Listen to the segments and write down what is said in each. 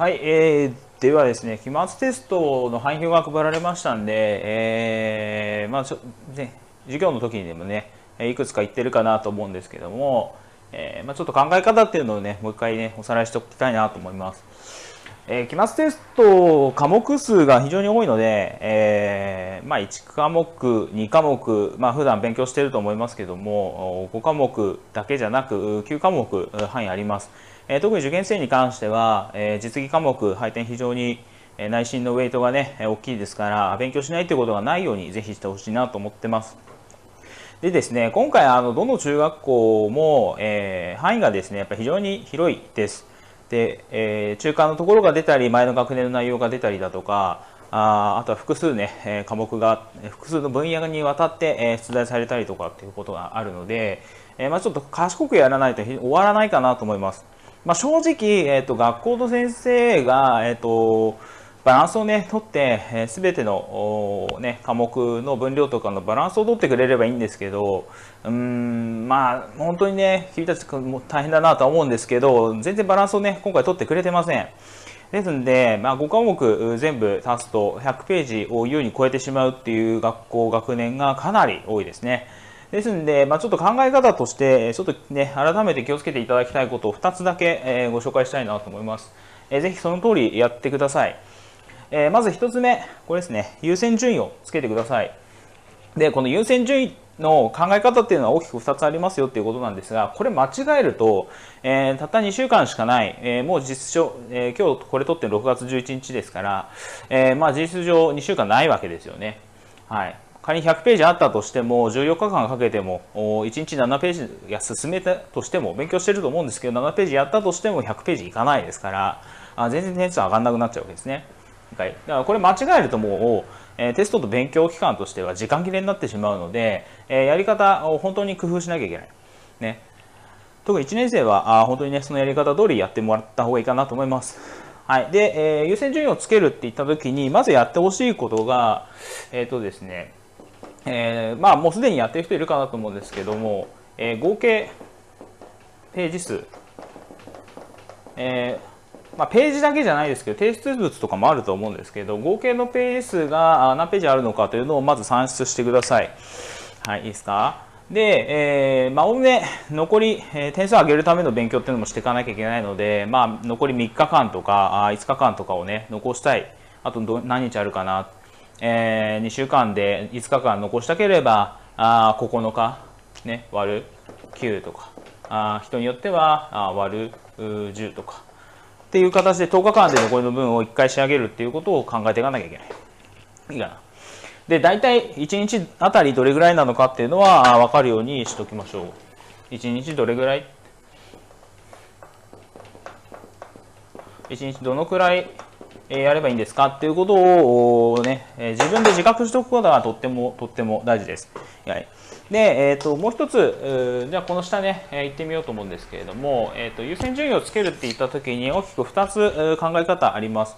はい、えー、ではですね、期末テストの範囲表が配られましたんで、えー、まあちょ、ね、授業の時にでもね、いくつか言ってるかなと思うんですけども、えー、まあ、ちょっと考え方っていうのをね、もう一回ね、おさらいしておきたいなと思います。えー、期末テスト科目数が非常に多いので、えー、まあ、1科目、2科目、まあ、普段勉強してると思いますけども、5科目だけじゃなく、9科目範囲あります。え特に受験生に関しては、え実技科目配点非常に内心のウェイトがね大きいですから勉強しないということがないようにぜひしてほしいなと思ってます。でですね今回あのどの中学校も、えー、範囲がですねやっぱ非常に広いです。で、えー、中間のところが出たり前の学年の内容が出たりだとかああとは複数ね、え科目が複数の分野にわたって、え出題されたりとかっていうことがあるので、えまあ、ちょっと賢くやらないと終わらないかなと思います。まあ、正直、えーと、学校の先生が、えーと、バランスをね取って、えー、ての、ね、科目の分量とかのバランスを取ってくれればいいんですけどうんまあ本当にね君たちも大変だなとは思うんですけど全然バランスをね今回取ってくれてません。ですんで、まあ、5科目全部足すと100ページを優に超えてしまうっていう学校学年がかなり多いですね。ですんで、まあ、ちょっと考え方として、ちょっとね、改めて気をつけていただきたいことを2つだけ、え、ご紹介したいなと思います。えー、ぜひその通りやってください。え、まず1つ目、これですね、優先順位をつけてください。で、この優先順位の考え方っていうのは大きく2つありますよっていうことなんですが、これ間違えると、えー、たった2週間しかない、えー、もう実証、えー、今日これ撮って6月11日ですから、えー、まあ事実上2週間ないわけですよね。はい。仮に100ページあったとしても14日間かけても1日7ページや進めたとしても勉強してると思うんですけど7ページやったとしても100ページいかないですからあ全然点数上がんなくなっちゃうわけですね。はい、だからこれ間違えるともう、えテストと勉強期間としては時間切れになってしまうので、えやり方を本当に工夫しなきゃいけない。ね、特に1年生はあ本当にねそのやり方通りやってもらった方がいいかなと思います。はい。で、えー、優先順位をつけるって言ったときに、まずやってほしいことが、えっ、とですね、えー、まあもうすでにやってる人いるかなと思うんですけども、えー、合計ページ数、えーまあ、ページだけじゃないですけど提出物とかもあると思うんですけど合計のページ数が何ページあるのかというのをまず算出してください。はい、いいですか？で、えー、まあ、おおむね残り、えー、点数を上げるための勉強っていうのもしていかなきゃいけないので、まあ、残り3日間とかあ5日間とかをね残したい。あと何日あるかなえー、2週間で5日間残したければあ9日、ね、割る9とかあ人によってはあ割る10とかっていう形で10日間で残りの分を1回仕上げるっていうことを考えていかなきゃいけない。いいかな。で、大体1日あたりどれぐらいなのかっていうのは分かるようにしておきましょう。1日どれぐらい ?1 日どのくらいえやればいいんですか？っていうことをね、え自分で自覚しておくことがとってもとっても大事です。はい、で、えーと、もう一つ、じゃあこの下ね、えー、行ってみようと思うんですけれども、えーと、優先順位をつけるって言った時に大きく2つ考え方あります。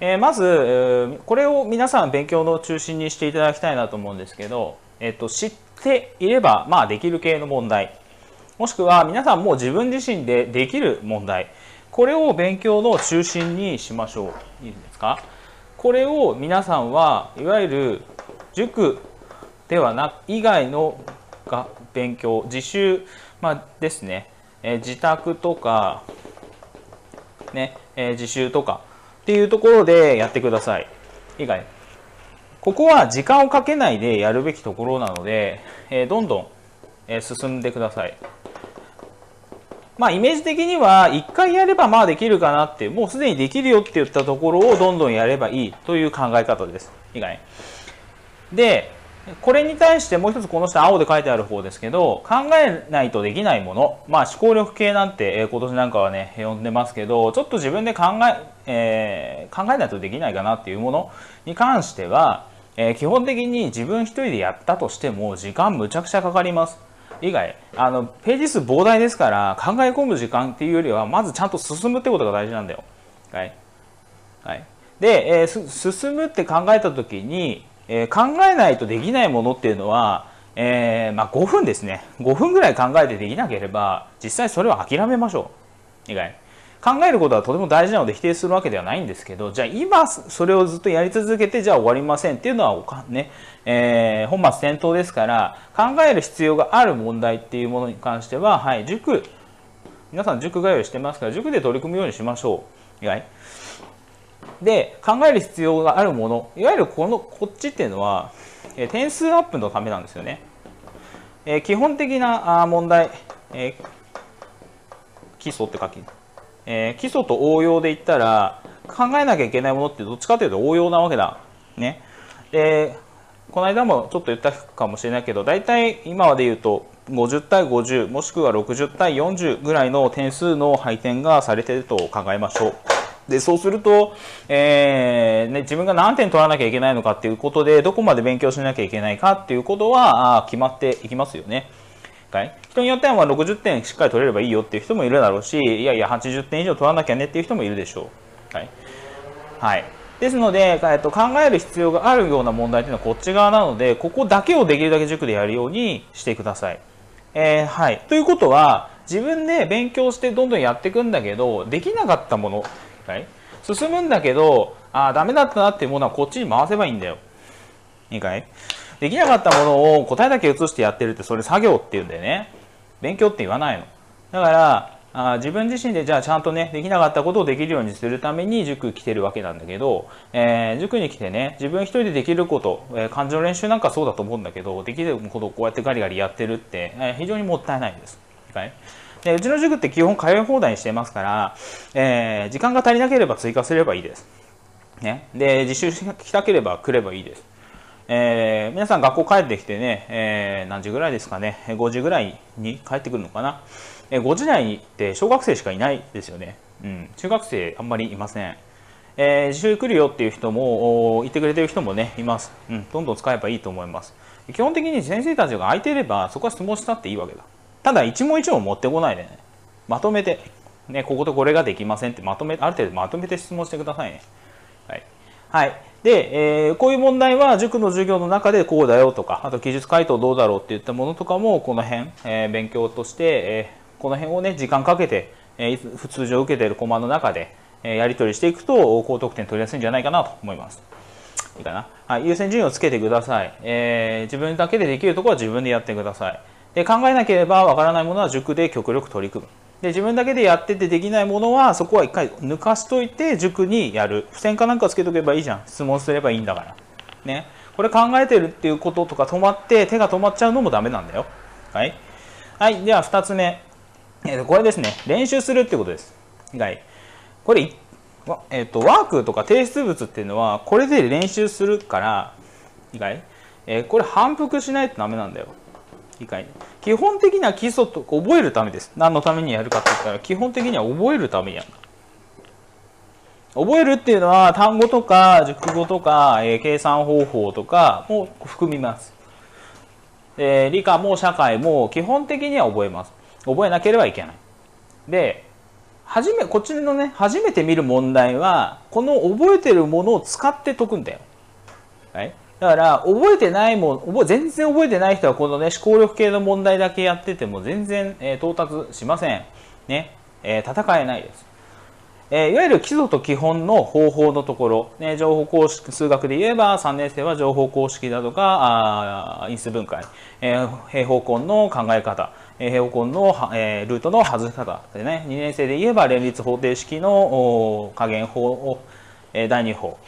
えー、まず、えー、これを皆さん勉強の中心にしていただきたいなと思うんですけど、えーと、知っていれば、まあ、できる系の問題もしくは皆さんもう自分自身でできる問題これを勉強の中心にしましょう。いいですか？これを皆さんはいわゆる塾ではなく以外のが勉強自習、まあ、ですね、え自宅とか、ねえ自習とかっていうところでやってください。以外。ここは時間をかけないでやるべきところなので、えどんどん、え進んでください。まあ、イメージ的には1回やればまあできるかなってもうすでにできるよって言ったところをどんどんやればいいという考え方です。以外でこれに対してもう一つこの下青で書いてある方ですけど考えないとできないものまあ思考力系なんて今年なんかはね呼んでますけどちょっと自分で考ええー、考えないとできないかなっていうものに関しては、えー、基本的に自分一人でやったとしても時間むちゃくちゃかかります。以外あのページ数膨大ですから考え込む時間っていうよりはまずちゃんと進むってことが大事なんだよ。はい、はい、で、えー、進むって考えた時に、えー、考えないとできないものっていうのは、えー、まあ、5分ですね。5分ぐらい考えてできなければ実際それは諦めましょう。以外。考えることはとても大事なので否定するわけではないんですけどじゃあ今それをずっとやり続けてじゃあ終わりませんっていうのはおかね、えー、本末転倒ですから考える必要がある問題っていうものに関しては、はい、塾皆さん塾通いしてますから塾で取り組むようにしましょう。意外で考える必要があるものいわゆるこのこっちっていうのは、え点数アップのためなんですよね。え基本的な問題、え基礎って書き、え基礎と応用で言ったら考えなきゃいけないものってどっちかというと応用なわけだ。ね。でこの間もちょっと言ったかもしれないけど大体今まで言うと50対50もしくは60対40ぐらいの点数の配点がされていると考えましょう。でそうすると、えーね、自分が何点取らなきゃいけないのかっていうことでどこまで勉強しなきゃいけないかっていうことは決まっていきますよね。はい、人によってはま60点しっかり取れればいいよっていう人もいるだろうしいやいや80点以上取らなきゃねっていう人もいるでしょう。はい、はい、ですので、えっと、考える必要があるような問題というのはこっち側なのでここだけをできるだけ塾でやるようにしてください。えー、はい、ということは自分で勉強してどんどんやっていくんだけどできなかったものはい、進むんだけどああダメだったなっていうものはこっちに回せばいいんだよ。いいかい？できなかったものを答えだけ移してやってるってそれ作業っていうんだよね勉強って言わないのだからあ自分自身でじゃあちゃんとねできなかったことをできるようにするために塾来てるわけなんだけど、えー、塾に来てね自分一人でできること、えー、漢字の練習なんかそうだと思うんだけどできることをこうやってガリガリやってるって、えー、非常にもったいないんです。はいでうちの塾って基本通い放題にしてますから、えー、時間が足りなければ追加すればいいです。ね、で実習したければ来ればいいです。えー、皆さん学校帰ってきてね、えー、何時ぐらいですかね、5時ぐらいに帰ってくるのかな。えー、5時台って小学生しかいないですよね。うん、中学生あんまりいません。えー、自習来るよっていう人も、言ってくれてる人もね、います。うん、どんどん使えばいいと思います。基本的に先生たちが空いていれば、そこは質問したっていいわけだ。ただ一問一問持ってこないでねまとめて、ね、こことこれができませんってまとめある程度まとめて質問してくださいね。はい、はい、で、えー、こういう問題は塾の授業の中でこうだよとかあと記述回答どうだろうっていったものとかもこの辺、えー、勉強として、えー、この辺をね時間かけて、えー、普通常受けているコマの中で、えー、やり取りしていくと高得点取りやすいんじゃないかなと思います。いいかな、はい、優先順位をつけてください、えー、自分だけでできるところは自分でやってください。で考えなければわからないものは塾で極力取り組むで自分だけでやっててできないものはそこは一回抜かしといて塾にやる。付箋かなんかつけとけばいいじゃん。質問すればいいんだから。ね。これ考えてるっていうこととか止まって手が止まっちゃうのもダメなんだよ。はい、はい、では2つ目、えー、これですね。練習するってことです。はい。これえーと、ワークとか提出物っていうのはこれで練習するから意外、えー、これ反復しないとダメなんだよ。理解基本的には基礎と覚えるためです。何のためにやるかって言ったら基本的には覚えるためやる覚えるっていうのは単語とか熟語とか、えー、計算方法とかも含みます、えー、理科も社会も基本的には覚えます。覚えなければいけない。で初めこっちのね初めて見る問題はこの覚えてるものを使って解くんだよ、はい、だから覚えてないもん全然覚えてない人はこのね思考力系の問題だけやってても全然、えー、到達しません。ね、えー、戦えないです。えー、いわゆる基礎と基本の方法のところ、ね、情報公式数学で言えば3年生は情報公式だとかあ因数分解、えー、平方根の考え方、えー、平方根の、えー、ルートの外し方。でね2年生で言えば連立方程式の加減法を、え、第2法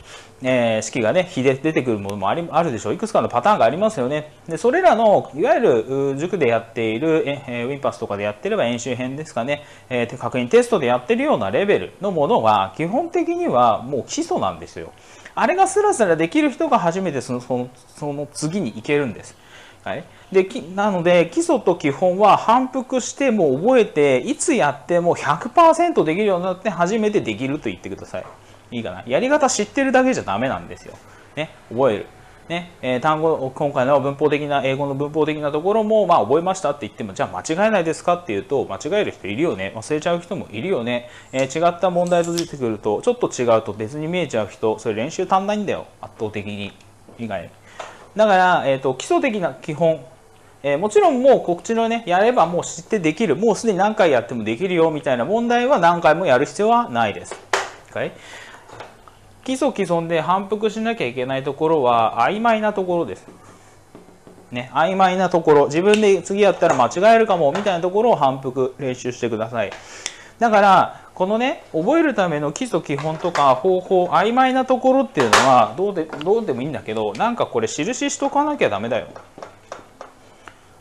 えー、式がね、比で出てくるものもありあるでしょう。いくつかのパターンがありますよね。で、それらの、いわゆる塾でやっている、えー、ウィンパスとかでやってれば演習編ですかね、えー、確認テストでやってるようなレベルのものは、基本的にはもう基礎なんですよ。あれがスラスラできる人が初めてそのそのその次に行けるんです。はい、でなので基礎と基本は反復してもう覚えていつやっても100%できるようになって初めてできると言ってください。いいかな。やり方知ってるだけじゃダメなんですよ。ね、覚える。ね、えー、単語、今回の文法的な、英語の文法的なところも、まあ、覚えましたって言っても、じゃあ間違えないですかっていうと、間違える人いるよね。忘れちゃう人もいるよね。えー、違った問題と出てくると、ちょっと違うと別に見えちゃう人、それ練習足んないんだよ。圧倒的に。以外。だから、えっ、ー、と、基礎的な基本、えー、もちろんもうこっちのね、やればもう知ってできる、もうすでに何回やってもできるよみたいな問題は何回もやる必要はないです。はい、基礎既存で反復しなきゃいけないところは曖昧なところです。ね、曖昧なところ、自分で次やったら間違えるかもみたいなところを反復練習してください。だから、このね、覚えるための基礎基本とか方法、曖昧なところっていうのはどうでどうでもいいんだけど、なんかこれ印しとかなきゃダメだよ。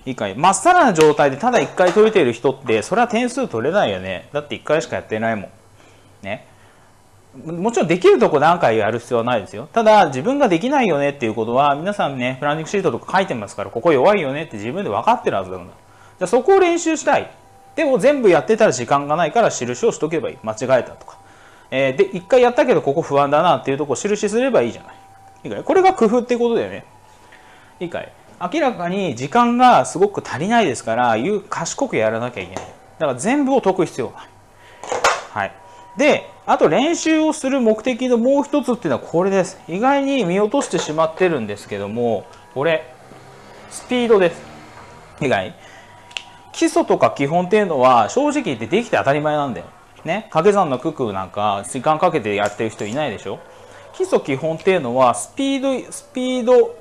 いいかい？まっさらな状態でただ1回解いている人ってそれは点数取れないよねだって1回しかやってないもんねもちろんできるとこ何回やる必要はないですよ。ただ自分ができないよねっていうことは皆さんねプランニングシートとか書いてますからここ弱いよねって自分で分かってるはずだからじゃあそこを練習したい。でも全部やってたら時間がないから印をしとけばいい。間違えたとか、えー、で1回やったけどここ不安だなっていうとこ印すればいいじゃない。いいかい？これが工夫っていうことだよね。いいかい？明らかに時間がすごく足りないですから賢くやらなきゃいけない。だから全部を解く必要がない、はい、であと練習をする目的のもう一つっていうのはこれです。意外に見落としてしまってるんですけどもこれスピードです。意外基礎とか基本っていうのは正直言ってできて当たり前なんだよ。ね。掛け算の九九なんか時間かけてやってる人いないでしょ。基礎基本っていうのはスピードスピード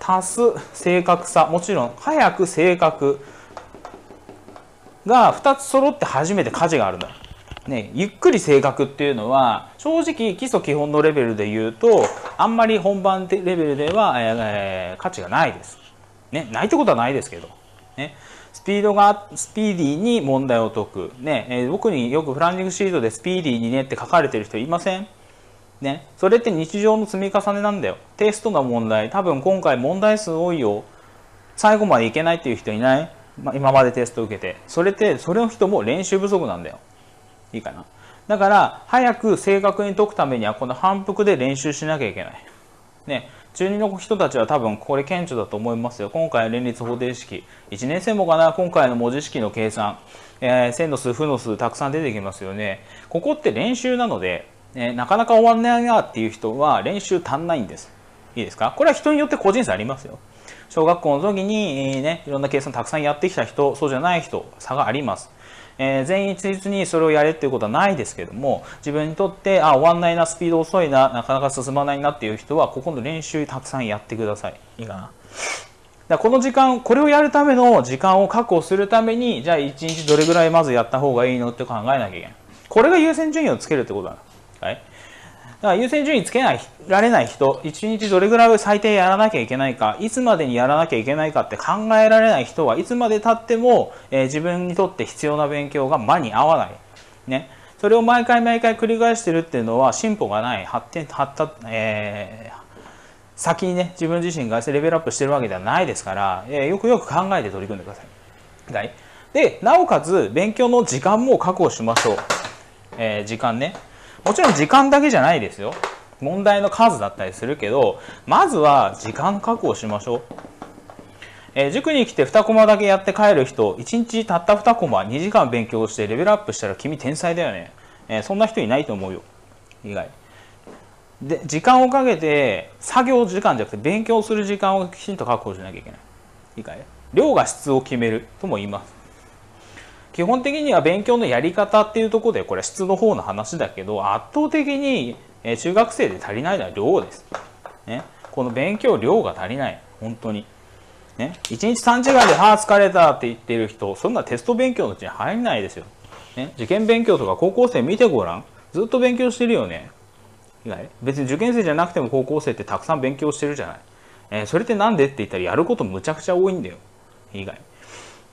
足す正確さ。もちろん早く正確が2つ揃って初めて価値があるんだよ、ね、ゆっくり正確っていうのは正直基礎基本のレベルで言うとあんまり本番レベルでは、えー、価値がないです、ね、ないってことはないですけど、ね、スピードがスピーディーに問題を解く、ねえー、僕によくプランニングシートでスピーディーにねって書かれてる人いません？ね、それって日常の積み重ねなんだよ。テストの問題、多分今回問題数多いよ。最後までいけないっていう人いない、まあ、今までテスト受けて。それって、それの人も練習不足なんだよ。いいかな。だから、早く正確に解くためには、この反復で練習しなきゃいけない。ね、中2の人たちは多分これ顕著だと思いますよ。今回連立方程式。1年生もかな、今回の文字式の計算。えー、線の数、負の数、たくさん出てきますよね。ここって練習なので、えなかなか終わんないなっていう人は練習足んないんです。いいですか？これは人によって個人差ありますよ。小学校の時に、えね、いろんな計算たくさんやってきた人、そうじゃない人、差があります。えー、全員一律にそれをやれっていうことはないですけども、自分にとって、あ、終わんないな、スピード遅いな、なかなか進まないなっていう人は、ここの練習たくさんやってください。いいかな。だこの時間、これをやるための時間を確保するために、じゃあ1日どれぐらいまずやった方がいいのって考えなきゃいけない。これが優先順位をつけるってことだ。はい、だから優先順位つけないられない人、1日どれぐらい最低やらなきゃいけないか、いつまでにやらなきゃいけないかって考えられない人はいつまでたっても、えー、自分にとって必要な勉強が間に合わない。ね。それを毎回毎回繰り返してるっていうのは進歩がない、発展、発達、えー、先にね、自分自身がレベルアップしてるわけではないですから、えー、よくよく考えて取り組んでください。はい。で、なおかつ勉強の時間も確保しましょう。えー、時間ね。もちろん時間だけじゃないですよ。問題の数だったりするけどまずは時間確保しましょう、えー、塾に来て2コマだけやって帰る人1日たった2コマ2時間勉強してレベルアップしたら君天才だよね、えー、そんな人いないと思うよ。意外。で時間をかけて作業時間じゃなくて勉強する時間をきちんと確保しなきゃいけない。いいかい量が質を決めるとも言います。基本的には勉強のやり方っていうところでこれは質の方の話だけど圧倒的に中学生で足りないのは量です。ね、この勉強量が足りない本当に。ね、1日3時間で「ああ疲れた」って言ってる人そんなテスト勉強のうちに入んないですよ。ね、受験勉強とか高校生見てごらんずっと勉強してるよね。別に受験生じゃなくても高校生ってたくさん勉強してるじゃない。えー、それって何でって言ったらやることむちゃくちゃ多いんだよ。意外。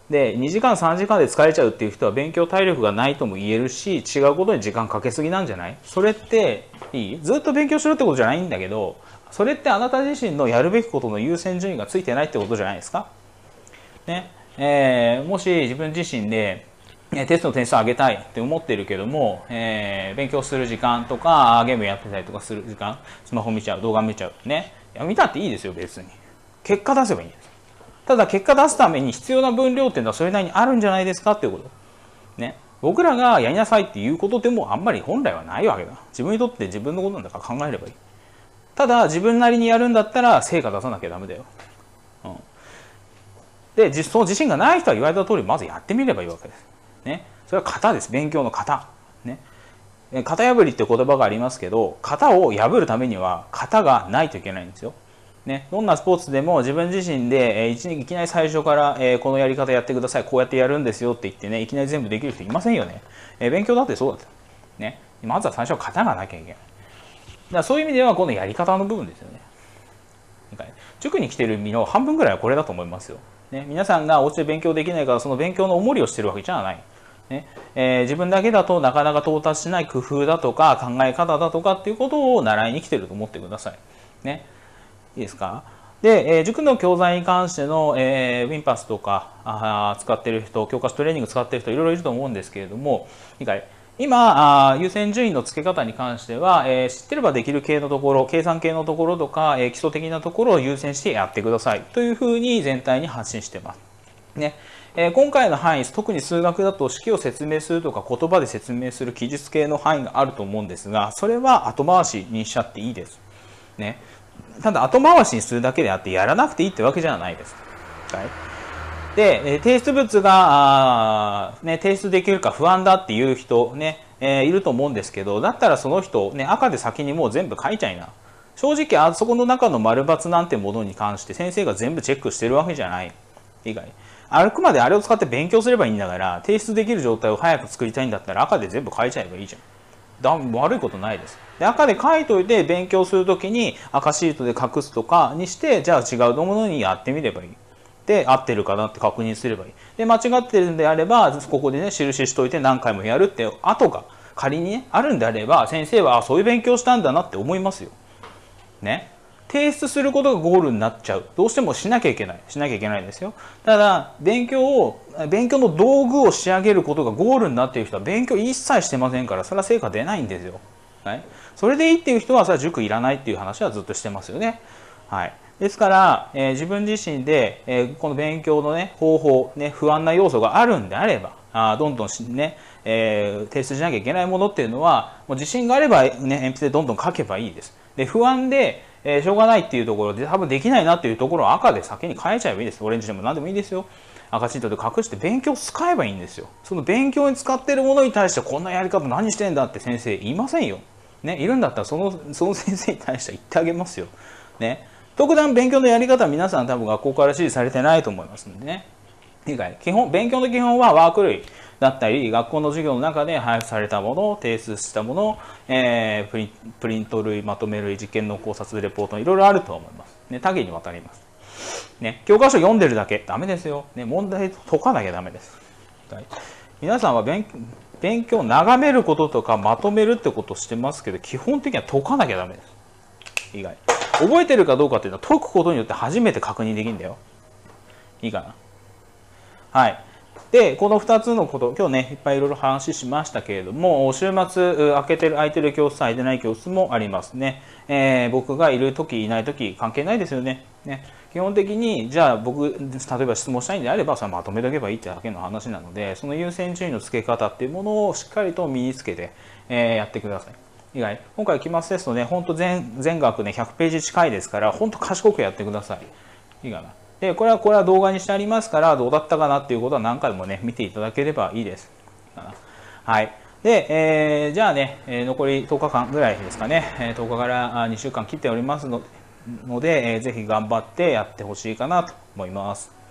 で2時間3時間で疲れちゃうっていう人は勉強体力がないとも言えるし違うことに時間かけすぎなんじゃない？それっていい？ずっと勉強しろってことじゃないんだけどそれってあなた自身のやるべきことの優先順位がついてないってことじゃないですか？ね。えー、もし自分自身でテストの点数上げたいって思ってるけども、えー、勉強する時間とかゲームやってたりとかする時間スマホ見ちゃう動画見ちゃうね。見たっていいですよ別に。結果出せばいいんです。ただ結果出すために必要な分量っていうのはそれなりにあるんじゃないですかっていうこと。ね。僕らがやりなさいっていうことでもあんまり本来はないわけだ。自分にとって自分のことなんだから考えればいい。ただ自分なりにやるんだったら成果出さなきゃダメだよ。うん。でその自信がない人は言われた通りまずやってみればいいわけです。ね、それは型です勉強の型。ね、型破りって言葉がありますけど型を破るためには型がないといけないんですよ。ね、どんなスポーツでも自分自身で、えー、いきなり最初から、えー、このやり方やってくださいこうやってやるんですよって言ってねいきなり全部できる人いませんよね、えー、勉強だってそうだった、ね、まずは最初は型がなきゃいけない。だからそういう意味ではこのやり方の部分ですよね塾に来てる身の半分ぐらいはこれだと思いますよ、ね、皆さんがお家で勉強できないからその勉強の重りをしてるわけじゃない。ね。えー、自分だけだとなかなか到達しない工夫だとか考え方だとかっていうことを習いに来てると思ってください。ね、いいですか？で、えー、塾の教材に関しての、えー、ウィンパスとかあ使ってる人教科書トレーニング使ってる人いろいろいると思うんですけれども今あ優先順位の付け方に関しては、えー、知ってればできる系のところ計算系のところとか、えー、基礎的なところを優先してやってください。というふうに全体に発信してます。ね。えー、今回の範囲特に数学だと式を説明するとか言葉で説明する記述系の範囲があると思うんですがそれは後回しにしちゃっていいです。ね、ただ後回しにするだけであってやらなくていいってわけじゃないです。はい、で提出物が、ね、提出できるか不安だっていう人ね、えー、いると思うんですけどだったらその人、ね、赤で先にもう全部書いちゃいな。正直あそこの中の丸×なんてものに関して先生が全部チェックしてるわけじゃない以外あくまであれを使って勉強すればいいんだから提出できる状態を早く作りたいんだったら赤で全部書いちゃえばいいじゃんだ悪いことないです。で赤で書いといて勉強するときに赤シートで隠すとかにしてじゃあ違うものにやってみればいい。で合ってるかなって確認すればいい。で間違ってるんであればここでね印しといて何回もやるって後が仮にねあるんであれば先生はあそういう勉強したんだなって思いますよ。ね。提出することがゴールになっちゃう。どうしてもしなきゃいけない。しなきゃいけないですよ。ただ勉強を勉強の道具を仕上げることがゴールになっている人は勉強一切してませんからそれは成果出ないんですよ、はい、それでいいっていう人はそれは塾いらないっていう話はずっとしてますよね。はい。ですから、えー、自分自身で、えー、この勉強の、ね、方法、ね、不安な要素があるんであればあどんどんね、えー、提出しなきゃいけないものっていうのはもう自信があれば、ね、鉛筆でどんどん書けばいいです。で不安でえー、しょうがないっていうところで多分できないなっていうところを赤で先に変えちゃえばいいです。オレンジでも何でもいいですよ。赤シートで隠して勉強使えばいいんですよ。その勉強に使ってるものに対してこんなやり方何してんだって先生言いませんよ。ね、いるんだったらそのその先生に対して言ってあげますよ。ね。特段勉強のやり方は皆さん多分学校から指示されてないと思いますんでね。以外、基本、勉強の基本はワーク類。だったり学校の授業の中で配布されたもの提出したもの、えー、プリント類まとめ類実験の考察レポートいろいろあると思います、ね、多岐にわたります、ね、教科書読んでるだけ。ダメですよ、ね、問題解かなきゃダメです、はい、皆さんは勉勉強を眺めることとかまとめるってことをしてますけど基本的には解かなきゃダメです。意外。覚えてるかどうかっていうのは解くことによって初めて確認できるんだよ。いいかな。はい。で、この2つのこと、今日ね、いっぱいいろいろ話しましたけれども、週末、開けてる、空いてる教室、空いてない教室もありますね。えー、僕がいるとき、いないとき、関係ないですよね。ね基本的に、じゃあ僕、例えば質問したいんであれば、それまとめとけばいいってだけの話なので、その優先順位の付け方っていうものをしっかりと身につけて、えー、やってください。以外、今回期末テストね、本当全全学ね、100ページ近いですから、本当賢くやってください。いいかな。で、これは、これは動画にしてありますから、どうだったかなっていうことは何回もね、見ていただければいいです。はい。で、えー、じゃあね、え残り10日間ぐらいですかね、え10日から2週間切っておりますので、えー、ぜひ頑張ってやってほしいかなと思います。